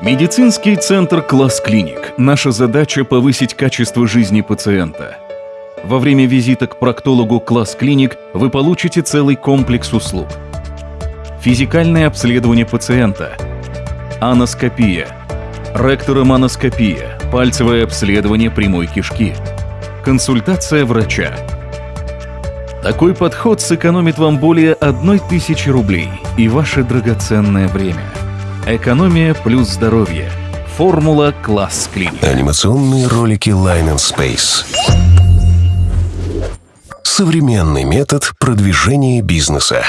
Медицинский центр «Класс Клиник». Наша задача – повысить качество жизни пациента. Во время визита к проктологу «Класс Клиник» вы получите целый комплекс услуг. Физикальное обследование пациента, аноскопия, ректороманоскопия, пальцевое обследование прямой кишки, консультация врача. Такой подход сэкономит вам более одной тысячи рублей и ваше драгоценное время – Экономия плюс здоровье. Формула класс клиник. Анимационные ролики Line and Space. Современный метод продвижения бизнеса.